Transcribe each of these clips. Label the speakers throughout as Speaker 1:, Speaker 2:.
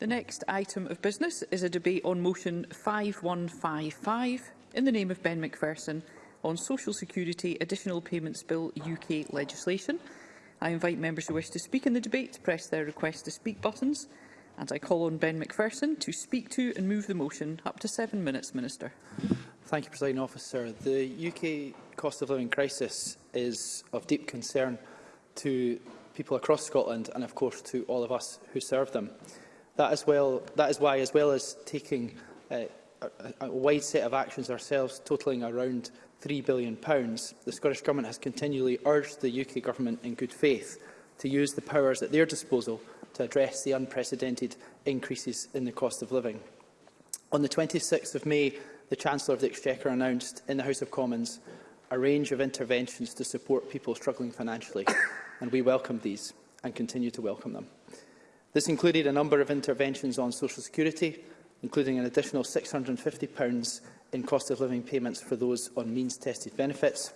Speaker 1: The next item of business is a debate on motion 5155 in the name of Ben McPherson on Social Security Additional Payments Bill UK legislation. I invite members who wish to speak in the debate to press their request to speak buttons and I call on Ben McPherson to speak to and move the motion. Up to seven minutes, Minister.
Speaker 2: Thank you, President Officer. The UK cost of living crisis is of deep concern to people across Scotland and, of course, to all of us who serve them. That, as well, that is why, as well as taking uh, a, a wide set of actions ourselves, totalling around £3 billion, the Scottish Government has continually urged the UK Government in good faith to use the powers at their disposal to address the unprecedented increases in the cost of living. On the 26th of May, the Chancellor of the Exchequer announced in the House of Commons a range of interventions to support people struggling financially, and we welcome these and continue to welcome them. This included a number of interventions on social security, including an additional £650 in cost of living payments for those on means-tested benefits.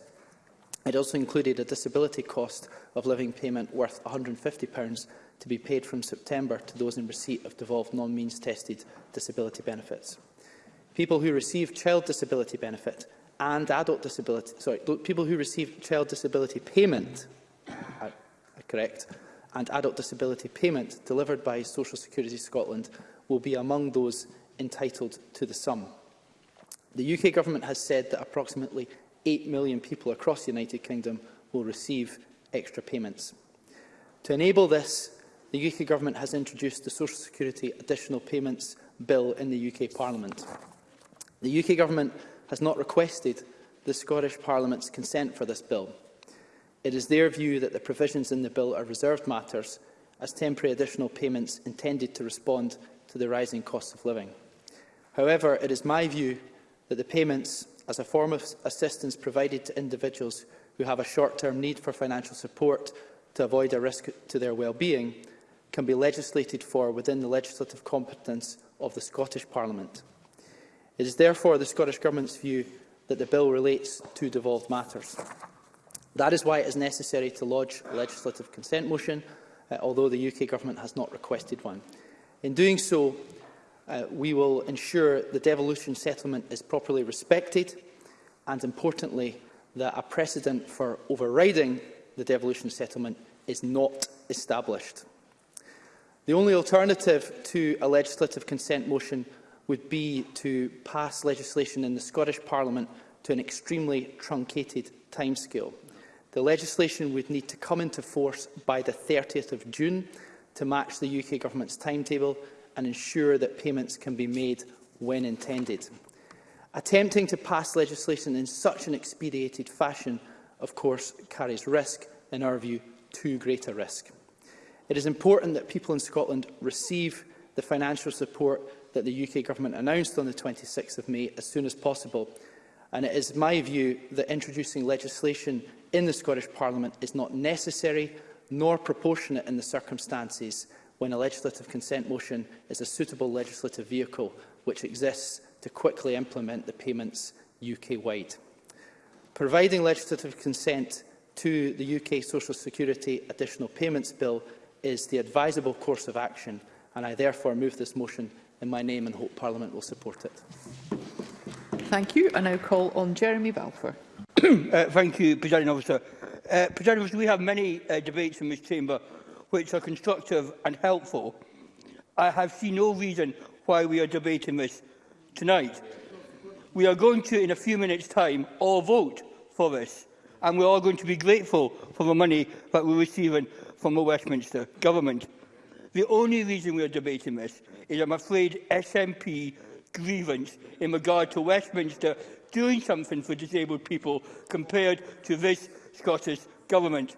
Speaker 2: It also included a disability cost of living payment worth £150 to be paid from September to those in receipt of devolved non-means-tested disability benefits. People who receive child disability benefit and adult disability, sorry, people who receive child disability payment, correct, and adult disability payment delivered by Social Security Scotland will be among those entitled to the sum. The UK Government has said that approximately 8 million people across the United Kingdom will receive extra payments. To enable this, the UK Government has introduced the Social Security Additional Payments Bill in the UK Parliament. The UK Government has not requested the Scottish Parliament's consent for this bill. It is their view that the provisions in the bill are reserved matters as temporary additional payments intended to respond to the rising cost of living. However, it is my view that the payments, as a form of assistance provided to individuals who have a short-term need for financial support to avoid a risk to their well-being, can be legislated for within the legislative competence of the Scottish Parliament. It is therefore the Scottish Government's view that the bill relates to devolved matters. That is why it is necessary to lodge a legislative consent motion, uh, although the UK Government has not requested one. In doing so, uh, we will ensure the devolution settlement is properly respected and, importantly, that a precedent for overriding the devolution settlement is not established. The only alternative to a legislative consent motion would be to pass legislation in the Scottish Parliament to an extremely truncated timescale. The legislation would need to come into force by the 30th of June to match the UK Government's timetable and ensure that payments can be made when intended. Attempting to pass legislation in such an expedited fashion, of course, carries risk, in our view, too great a risk. It is important that people in Scotland receive the financial support that the UK Government announced on the 26th of May as soon as possible. And it is my view that introducing legislation in the Scottish Parliament is not necessary nor proportionate in the circumstances when a legislative consent motion is a suitable legislative vehicle which exists to quickly implement the payments UK-wide. Providing legislative consent to the UK Social Security Additional Payments Bill is the advisable course of action and I therefore move this motion in my name and hope Parliament will support it.
Speaker 1: Thank you. I now call on Jeremy Balfour.
Speaker 3: uh, thank you, President Officer. Uh, President Officer, we have many uh, debates in this chamber which are constructive and helpful. I have seen no reason why we are debating this tonight. We are going to, in a few minutes' time, all vote for this, and are all going to be grateful for the money that we're receiving from the Westminster Government. The only reason we are debating this is, I'm afraid, SNP grievance in regard to Westminster doing something for disabled people compared to this Scottish Government.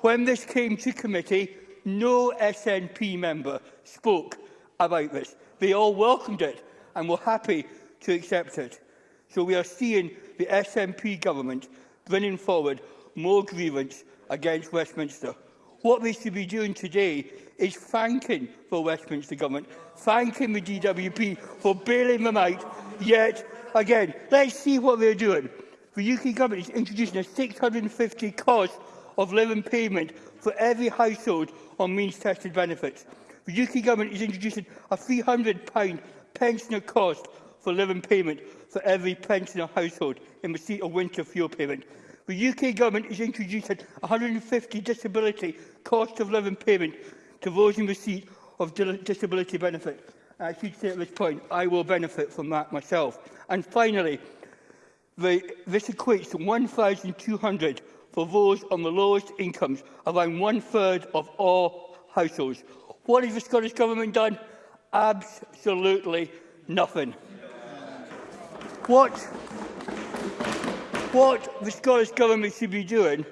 Speaker 3: When this came to committee, no SNP member spoke about this. They all welcomed it and were happy to accept it. So we are seeing the SNP government bringing forward more grievance against Westminster. What they should be doing today is thanking the Westminster government thanking the DWP for bailing them out yet again. Let's see what they're doing. The UK government is introducing a 650 cost of living payment for every household on means-tested benefits. The UK government is introducing a £300 pensioner cost for living payment for every pensioner household in receipt of winter fuel payment. The UK government is introducing 150 disability cost of living payment to those in receipt of disability benefits. I should say at this point, I will benefit from that myself. And finally, the, this equates to 1,200 for those on the lowest incomes, around one-third of all households. What has the Scottish Government done? Absolutely nothing. What, what the Scottish Government should be doing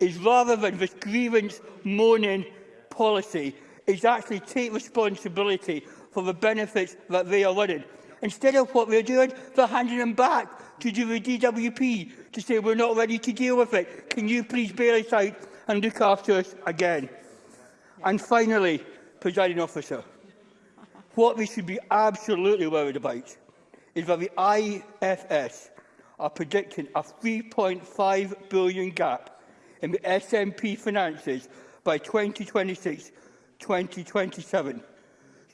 Speaker 3: is rather than this grievance moaning policy, is actually take responsibility for the benefits that they are winning. Instead of what they're doing, they're handing them back to the DWP to say, we're not ready to deal with it. Can you please bail us out and look after us again? And finally, presiding officer, what we should be absolutely worried about is that the IFS are predicting a 3.5 billion gap in the SNP finances by 2026 2027.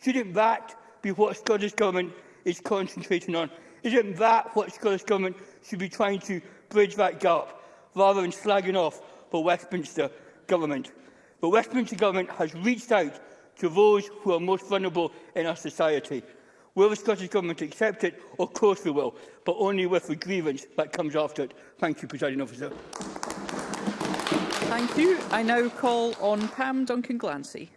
Speaker 3: Shouldn't that be what Scottish Government is concentrating on? Isn't that what Scottish Government should be trying to bridge that gap, rather than slagging off the Westminster Government? The Westminster Government has reached out to those who are most vulnerable in our society. Will the Scottish Government accept it? Of course we will, but only with the grievance that comes after it. Thank you, Presiding Officer.
Speaker 1: Thank you. I now call on Pam Duncan Glancy.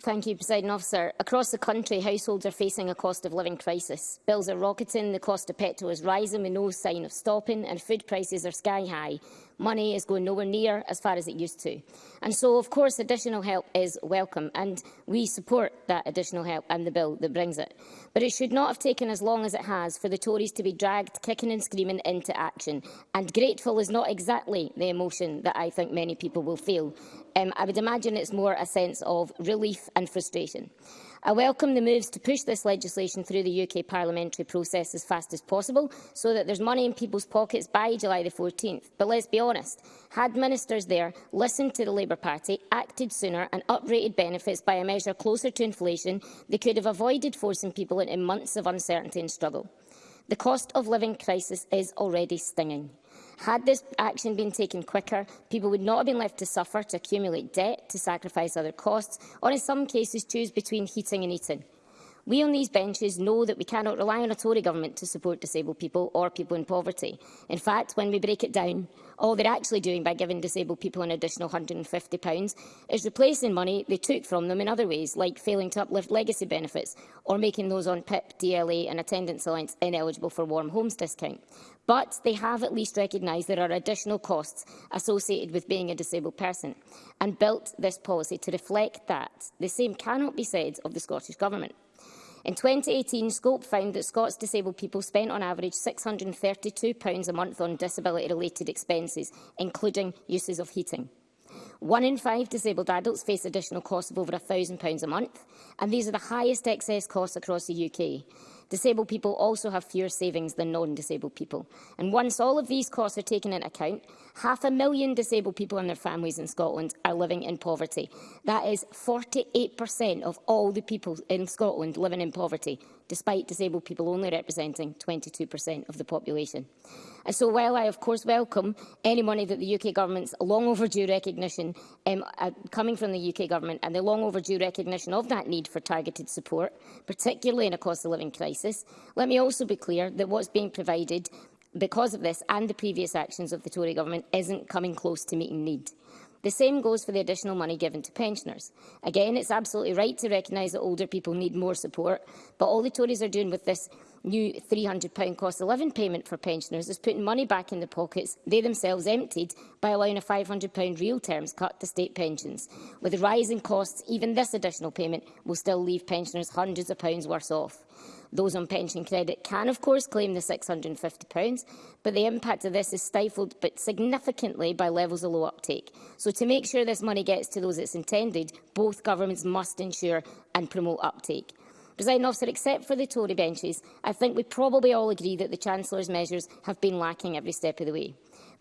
Speaker 4: Thank you, President Officer. Across the country, households are facing a cost of living crisis. Bills are rocketing, the cost of petrol is rising with no sign of stopping, and food prices are sky high money is going nowhere near as far as it used to. And so, of course, additional help is welcome, and we support that additional help and the bill that brings it. But it should not have taken as long as it has for the Tories to be dragged kicking and screaming into action. And grateful is not exactly the emotion that I think many people will feel. Um, I would imagine it's more a sense of relief and frustration. I welcome the moves to push this legislation through the UK parliamentary process as fast as possible so that there's money in people's pockets by July the 14th. But let's be honest, had ministers there listened to the Labour Party, acted sooner and uprated benefits by a measure closer to inflation, they could have avoided forcing people into months of uncertainty and struggle. The cost of living crisis is already stinging. Had this action been taken quicker, people would not have been left to suffer, to accumulate debt, to sacrifice other costs, or in some cases choose between heating and eating. We on these benches know that we cannot rely on a Tory government to support disabled people or people in poverty. In fact, when we break it down, All they're actually doing by giving disabled people an additional £150 is replacing money they took from them in other ways, like failing to uplift legacy benefits or making those on PIP, DLA and attendance allowance ineligible for warm homes discount. But they have at least recognised there are additional costs associated with being a disabled person and built this policy to reflect that. The same cannot be said of the Scottish Government. In 2018, Scope found that Scots disabled people spent on average £632 a month on disability-related expenses, including uses of heating. One in five disabled adults face additional costs of over £1,000 a month, and these are the highest excess costs across the UK. Disabled people also have fewer savings than non-disabled people. And once all of these costs are taken into account, half a million disabled people and their families in Scotland are living in poverty. That is 48% of all the people in Scotland living in poverty despite disabled people only representing 22% of the population. And so while I of course welcome any money that the UK Government's long overdue recognition um, uh, coming from the UK Government and the long overdue recognition of that need for targeted support, particularly in a cost of living crisis, let me also be clear that what's being provided because of this and the previous actions of the Tory Government isn't coming close to meeting need. The same goes for the additional money given to pensioners. Again, it's absolutely right to recognise that older people need more support, but all the Tories are doing with this new £300 cost of living payment for pensioners is putting money back in the pockets they themselves emptied by allowing a £500 real terms cut to state pensions. With rising costs, even this additional payment will still leave pensioners hundreds of pounds worse off. Those on pension credit can, of course, claim the £650, but the impact of this is stifled but significantly by levels of low uptake. So to make sure this money gets to those it's intended, both governments must ensure and promote uptake. President officer, except for the Tory benches, I think we probably all agree that the Chancellor's measures have been lacking every step of the way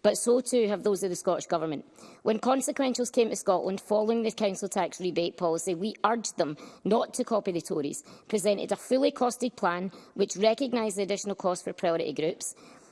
Speaker 4: but so too have those of the Scottish Government. When consequentials came to Scotland following the council tax rebate policy, we urged them not to copy the Tories, presented a fully costed plan which recognised the additional cost for priority groups,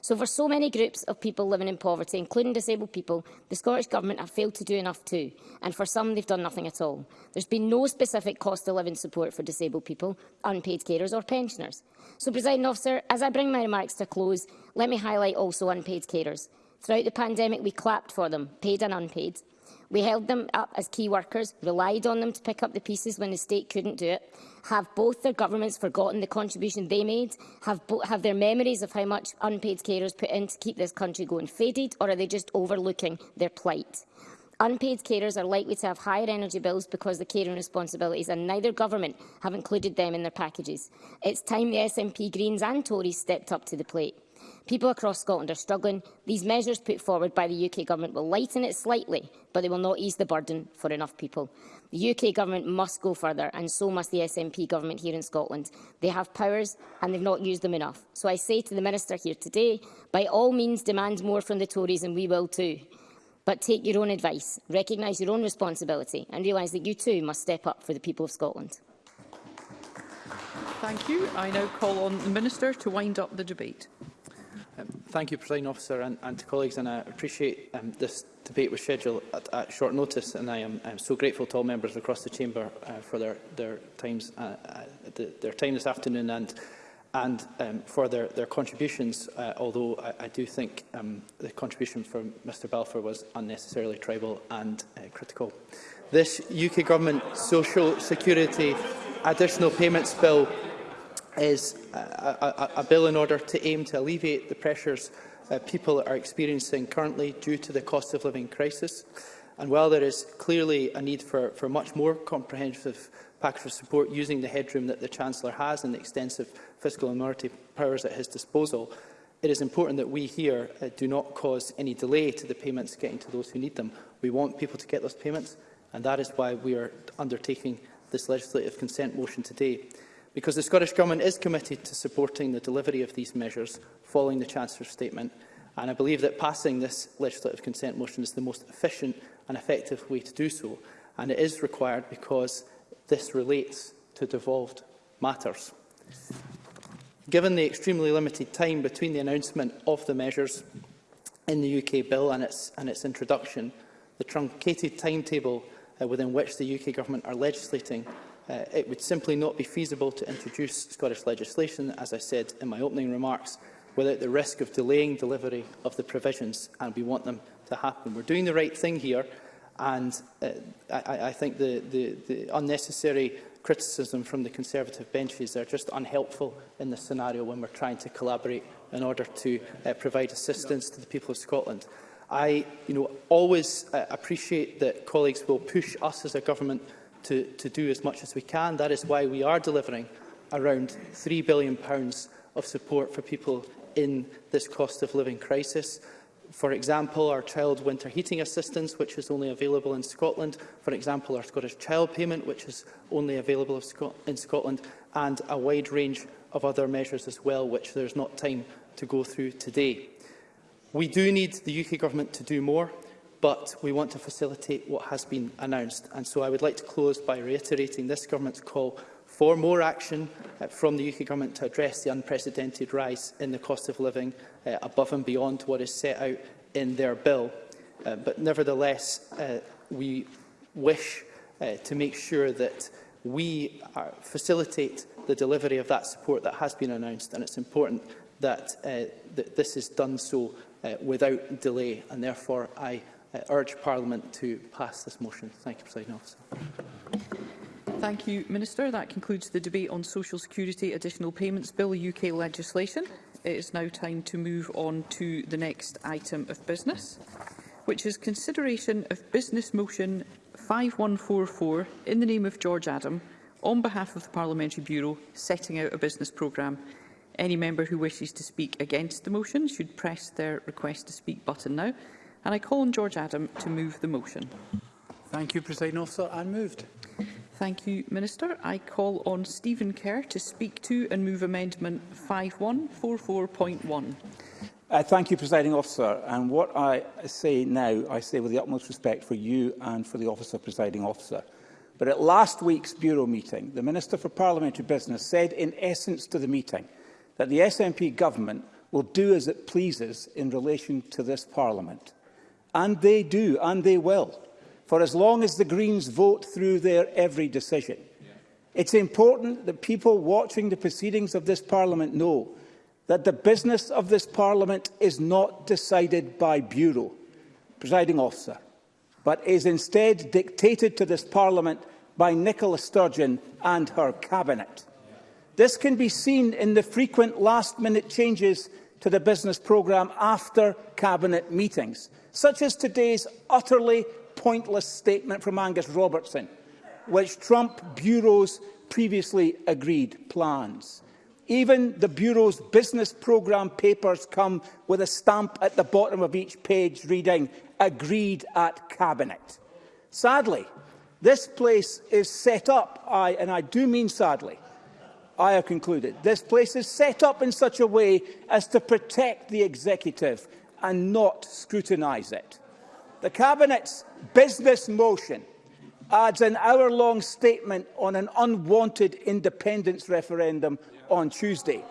Speaker 4: So for so many groups of people living in poverty, including disabled people, the Scottish Government have failed to do enough too, and for some they've done nothing at all. There's been no specific cost of living support for disabled people, unpaid carers or pensioners. So, President Officer, as I bring my remarks to close, let me highlight also unpaid carers. Throughout the pandemic, we clapped for them, paid and unpaid. We held them up as key workers, relied on them to pick up the pieces when the state couldn't do it. Have both their governments forgotten the contribution they made? Have, have their memories of how much unpaid carers put in to keep this country going faded, or are they just overlooking their plight? Unpaid carers are likely to have higher energy bills because the caring responsibilities and neither government have included them in their packages. It's time the SNP Greens and Tories stepped up to the plate. People across Scotland are struggling. These measures put forward by the UK Government will lighten it slightly, but they will not ease the burden for enough people. The UK Government must go further, and so must the SNP Government here in Scotland. They have powers, and they've not used them enough. So I say to the Minister here today, by all means demand more from the Tories, and we will too. But take your own advice, recognise your own responsibility, and realise that you too must step up for the people of Scotland.
Speaker 1: Thank you. I now call on the Minister to wind up the debate.
Speaker 2: Um, thank you, President Officer, and, and to colleagues, and I appreciate um, this debate was scheduled at, at short notice, and I am I'm so grateful to all members across the chamber uh, for their their times uh, uh, their time this afternoon and and um, for their their contributions. Uh, although I, I do think um, the contribution from Mr Balfour was unnecessarily tribal and uh, critical. This UK government social security additional payments bill is a, a, a bill in order to aim to alleviate the pressures uh, people are experiencing currently due to the cost of living crisis. And while there is clearly a need for, for much more comprehensive package of support using the headroom that the Chancellor has and the extensive fiscal and monetary powers at his disposal, it is important that we here uh, do not cause any delay to the payments getting to those who need them. We want people to get those payments, and that is why we are undertaking this legislative consent motion today because the Scottish Government is committed to supporting the delivery of these measures following the Chancellor's statement, and I believe that passing this legislative consent motion is the most efficient and effective way to do so, and it is required because this relates to devolved matters. Given the extremely limited time between the announcement of the measures in the UK bill and its, and its introduction, the truncated timetable uh, within which the UK Government are legislating Uh, it would simply not be feasible to introduce Scottish legislation, as I said in my opening remarks, without the risk of delaying delivery of the provisions, and we want them to happen. We're doing the right thing here, and uh, I, I think the, the, the unnecessary criticism from the Conservative benches are just unhelpful in this scenario when we're trying to collaborate in order to uh, provide assistance to the people of Scotland. I you know, always uh, appreciate that colleagues will push us as a government to, to do as much as we can. That is why we are delivering around £3 billion of support for people in this cost of living crisis. For example, our child winter heating assistance, which is only available in Scotland. For example, our Scottish child payment, which is only available Scot in Scotland. And a wide range of other measures as well, which there is not time to go through today. We do need the UK Government to do more but we want to facilitate what has been announced. And so I would like to close by reiterating this government's call for more action uh, from the UK government to address the unprecedented rise in the cost of living uh, above and beyond what is set out in their bill. Uh, but nevertheless, uh, we wish uh, to make sure that we are, uh, facilitate the delivery of that support that has been announced, and it's important that, uh, that this is done so uh, without delay, and therefore I uh, urge Parliament to pass this motion. Thank you, President Officer.
Speaker 1: Thank you, Minister. That concludes the debate on Social Security Additional Payments Bill UK legislation. It is now time to move on to the next item of business, which is consideration of Business Motion 5144 in the name of George Adam on behalf of the Parliamentary Bureau setting out a business programme. Any member who wishes to speak against the motion should press their request to speak button now. And I call on George Adam to move the motion.
Speaker 2: Thank you, President Officer. I moved.
Speaker 1: Thank you, Minister. I call on Stephen Kerr to speak to and move Amendment 5144.1.
Speaker 5: Uh, thank you, Presiding Officer. And what I say now, I say with the utmost respect for you and for the Office of Presiding Officer. But at last week's Bureau meeting, the Minister for Parliamentary Business said in essence to the meeting that the SNP government will do as it pleases in relation to this Parliament. And they do, and they will, for as long as the Greens vote through their every decision. Yeah. It's important that people watching the proceedings of this Parliament know that the business of this Parliament is not decided by Bureau, presiding officer, but is instead dictated to this Parliament by Nicola Sturgeon and her Cabinet. This can be seen in the frequent last-minute changes to the business programme after Cabinet meetings, such as today's utterly pointless statement from Angus Robertson, which Trump Bureau's previously agreed plans. Even the Bureau's business programme papers come with a stamp at the bottom of each page reading, agreed at Cabinet. Sadly, this place is set up, I, and I do mean sadly, I have concluded, this place is set up in such a way as to protect the executive and not scrutinise it. The Cabinet's business motion adds an hour-long statement on an unwanted independence referendum on Tuesday,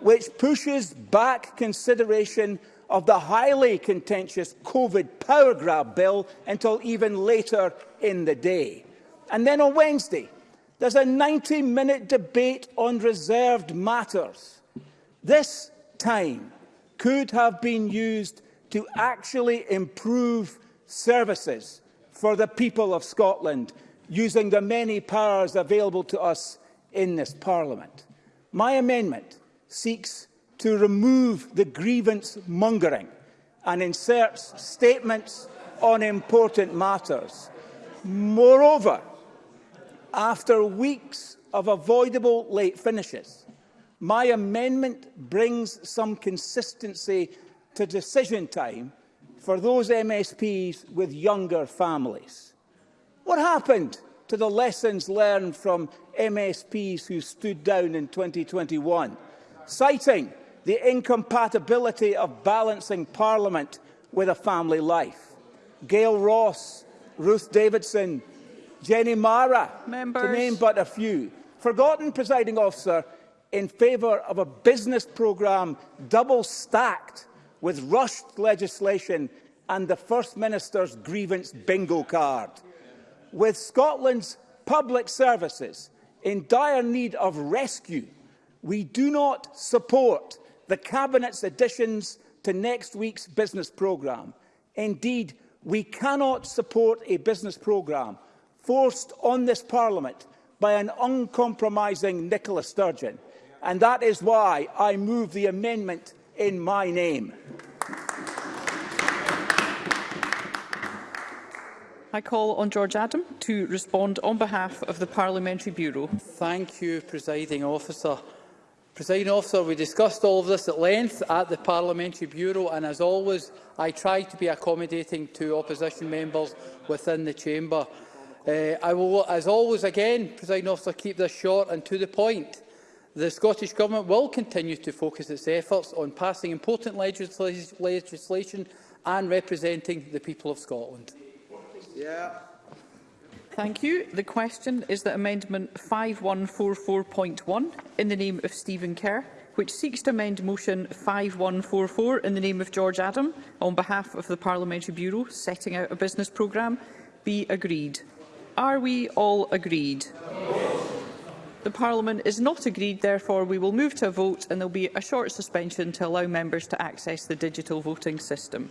Speaker 5: which pushes back consideration of the highly contentious COVID power grab bill until even later in the day. And then on Wednesday, there's a 90-minute debate on reserved matters. This time, could have been used to actually improve services for the people of Scotland, using the many powers available to us in this Parliament. My amendment seeks to remove the grievance mongering and inserts statements on important matters. Moreover, after weeks of avoidable late finishes, My amendment brings some consistency to decision time for those MSPs with younger families. What happened to the lessons learned from MSPs who stood down in 2021, citing the incompatibility of balancing Parliament with a family life? Gail Ross, Ruth Davidson, Jenny Mara,
Speaker 1: Members.
Speaker 5: to name but a few. Forgotten, presiding officer, in favour of a business programme double-stacked with rushed legislation and the First Minister's grievance bingo card. With Scotland's public services in dire need of rescue, we do not support the Cabinet's additions to next week's business programme. Indeed, we cannot support a business programme forced on this Parliament by an uncompromising Nicola Sturgeon. And that is why I move the amendment in my name.
Speaker 1: I call on George Adam to respond on behalf of the Parliamentary Bureau.
Speaker 2: Thank you, Presiding Officer. Presiding Officer, we discussed all of this at length at the Parliamentary Bureau and, as always, I try to be accommodating to opposition members within the Chamber. Uh, I will, as always, again, Presiding Officer, keep this short and to the point. The Scottish Government will continue to focus its efforts on passing important legisl legislation and representing the people of Scotland.
Speaker 5: Yeah.
Speaker 1: Thank you. The question is that Amendment 5144.1 in the name of Stephen Kerr, which seeks to amend Motion 5144 in the name of George Adam on behalf of the Parliamentary Bureau setting out a business programme, be agreed. Are we all agreed? Yes. The Parliament is not agreed, therefore we will move to a vote and there will be a short suspension to allow members to access the digital voting system.